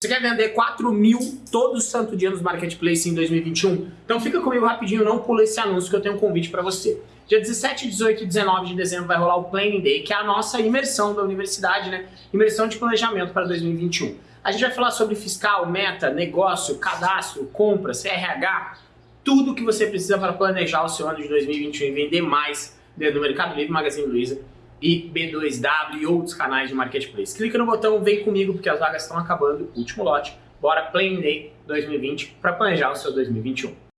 Você quer vender 4 mil todo santo dia nos Marketplace em 2021? Então fica comigo rapidinho, não pula esse anúncio que eu tenho um convite para você. Dia 17, 18 e 19 de dezembro vai rolar o Planning Day, que é a nossa imersão da universidade, né? Imersão de planejamento para 2021. A gente vai falar sobre fiscal, meta, negócio, cadastro, compra, CRH, tudo que você precisa para planejar o seu ano de 2021 e vender mais dentro do Mercado Livre, Magazine Luiza e B2W e outros canais de marketplace. Clica no botão Vem Comigo, porque as vagas estão acabando, último lote. Bora Play Day 2020 para planejar o seu 2021.